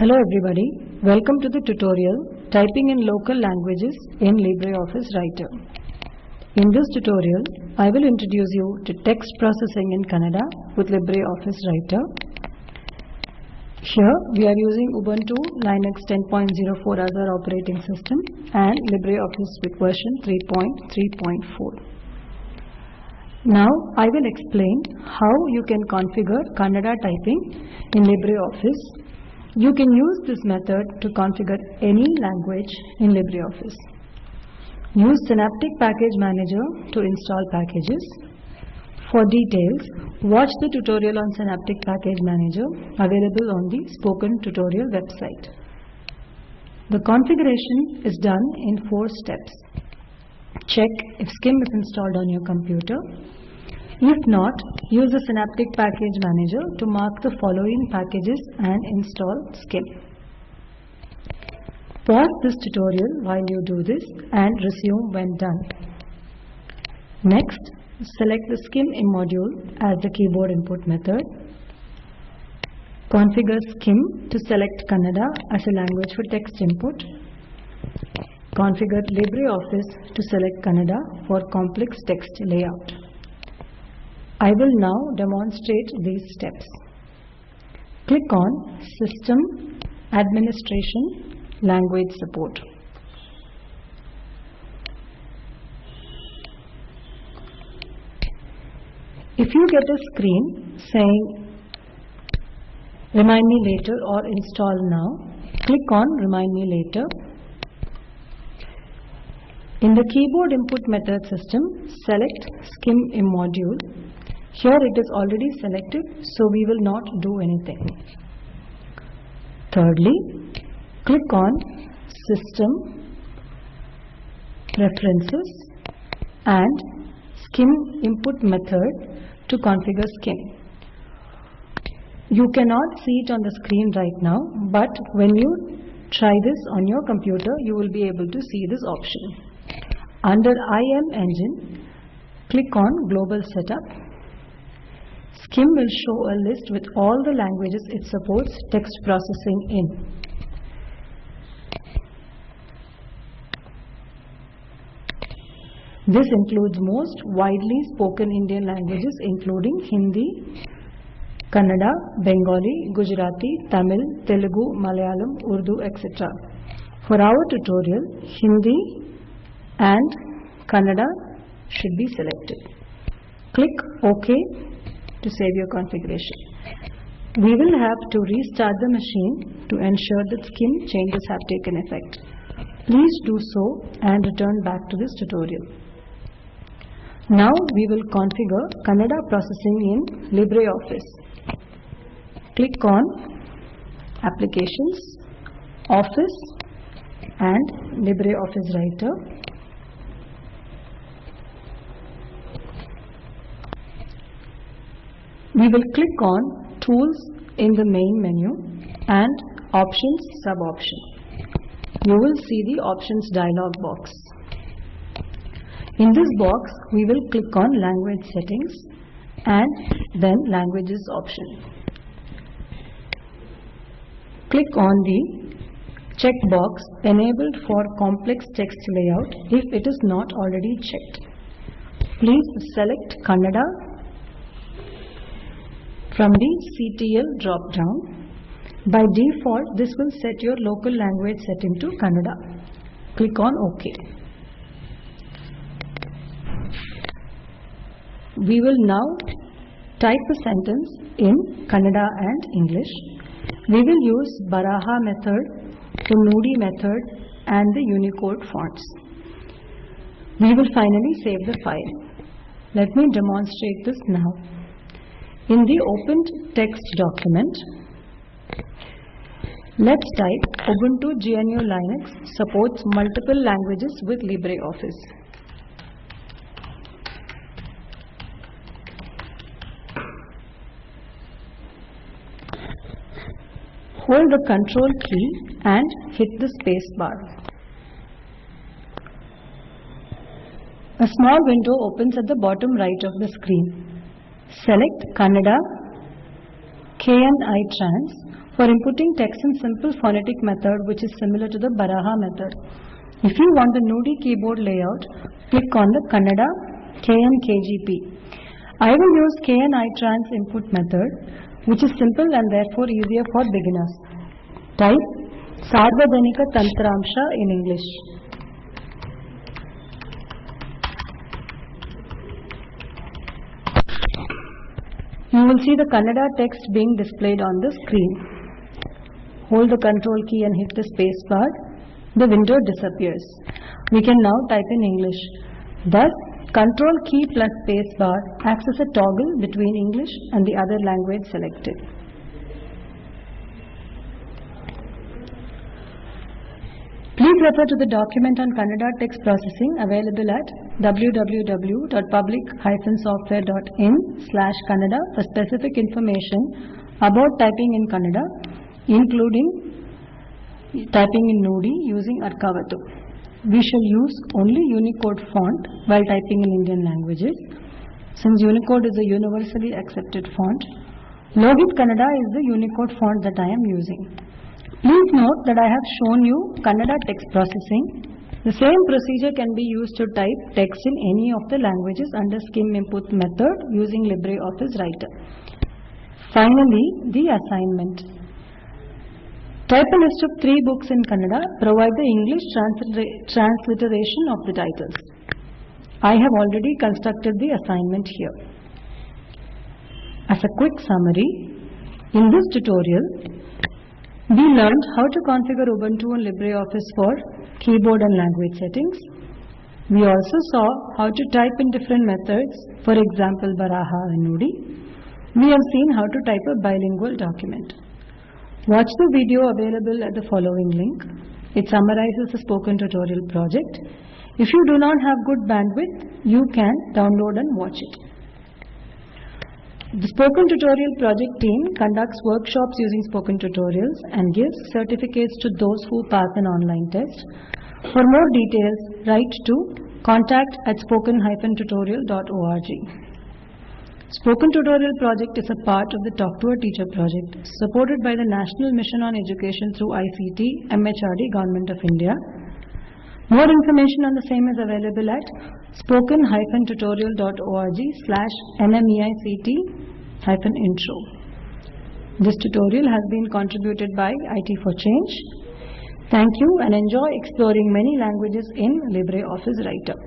Hello everybody, welcome to the tutorial Typing in Local Languages in LibreOffice Writer. In this tutorial, I will introduce you to text processing in Kannada with LibreOffice Writer. Here we are using Ubuntu Linux 10.04 as our operating system and LibreOffice with version 3.3.4. Now I will explain how you can configure Kannada typing in LibreOffice. You can use this method to configure any language in LibreOffice. Use Synaptic Package Manager to install packages. For details, watch the tutorial on Synaptic Package Manager available on the spoken tutorial website. The configuration is done in four steps. Check if SCIM is installed on your computer. If not, use the Synaptic Package Manager to mark the following packages and install SCIM. Pause this tutorial while you do this and resume when done. Next, select the SCIM module as the keyboard input method. Configure SCIM to select Kannada as a language for text input. Configure LibreOffice to select Kannada for complex text layout. I will now demonstrate these steps. Click on System, Administration, Language Support. If you get a screen saying Remind me later or Install now, click on Remind me later. In the keyboard input method system, select SCIM module here it is already selected, so we will not do anything. Thirdly, click on System, Preferences and SCIM Input Method to configure SCIM. You cannot see it on the screen right now, but when you try this on your computer, you will be able to see this option. Under IM Engine, click on Global Setup SCIM will show a list with all the languages it supports text processing in. This includes most widely spoken Indian languages including Hindi, Kannada, Bengali, Gujarati, Tamil, Telugu, Malayalam, Urdu, etc. For our tutorial, Hindi and Kannada should be selected. Click OK to save your configuration. We will have to restart the machine to ensure that SCIM changes have taken effect. Please do so and return back to this tutorial. Now we will configure Kannada processing in LibreOffice. Click on Applications, Office and LibreOffice Writer We will click on Tools in the main menu and Options sub-option. You will see the Options dialog box. In this box, we will click on Language Settings and then Languages option. Click on the checkbox Enabled for complex text layout if it is not already checked. Please select Kannada from the CTL drop-down. By default, this will set your local language setting to Kannada. Click on OK. We will now type a sentence in Kannada and English. We will use Baraha method, Nudi method and the Unicode fonts. We will finally save the file. Let me demonstrate this now. In the opened text document, let's type Ubuntu GNU Linux supports multiple languages with LibreOffice. Hold the control key and hit the space bar. A small window opens at the bottom right of the screen. Select Kannada KNI Trans for inputting text in simple phonetic method which is similar to the Baraha method. If you want the Nudi keyboard layout, click on the Kannada KNKGP. I will use KNITrans input method which is simple and therefore easier for beginners. Type Sarvadhanika Tantramsha in English. You will see the Kannada text being displayed on the screen. Hold the control key and hit the space bar. The window disappears. We can now type in English. Thus, control key plus space bar acts as a toggle between English and the other language selected. Please refer to the document on Kannada text processing available at www.public-software.in slash Kannada for specific information about typing in Kannada, including typing in Nudi using Arkavatu. We shall use only Unicode font while typing in Indian languages. Since Unicode is a universally accepted font, Lohit Kannada is the Unicode font that I am using. Please note that I have shown you Kannada text processing. The same procedure can be used to type text in any of the languages under SCIM input method using LibreOffice Writer. Finally, the assignment. Type a list of three books in Kannada. Provide the English transliteration of the titles. I have already constructed the assignment here. As a quick summary, in this tutorial, we learned how to configure Ubuntu and LibreOffice for keyboard and language settings. We also saw how to type in different methods, for example Baraha and Nudi. We have seen how to type a bilingual document. Watch the video available at the following link. It summarizes the spoken tutorial project. If you do not have good bandwidth, you can download and watch it. The Spoken Tutorial project team conducts workshops using spoken tutorials and gives certificates to those who pass an online test. For more details, write to contact at spoken-tutorial.org. Spoken Tutorial project is a part of the Talk to a Teacher project supported by the National Mission on Education through ICT, MHRD, Government of India. More information on the same is available at spoken-tutorial.org slash nmeict-intro. This tutorial has been contributed by IT for Change. Thank you and enjoy exploring many languages in LibreOffice Writer.